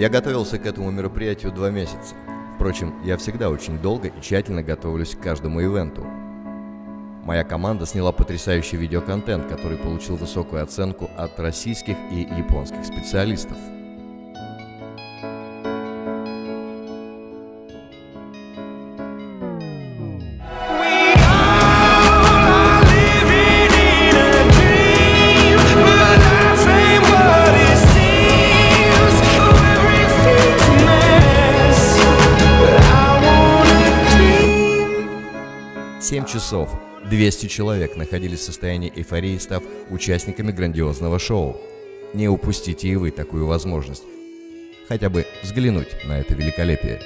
Я готовился к этому мероприятию два месяца. Впрочем, я всегда очень долго и тщательно готовлюсь к каждому ивенту. Моя команда сняла потрясающий видеоконтент, который получил высокую оценку от российских и японских специалистов. Семь часов 200 человек находились в состоянии эйфории, став участниками грандиозного шоу. Не упустите и вы такую возможность. Хотя бы взглянуть на это великолепие.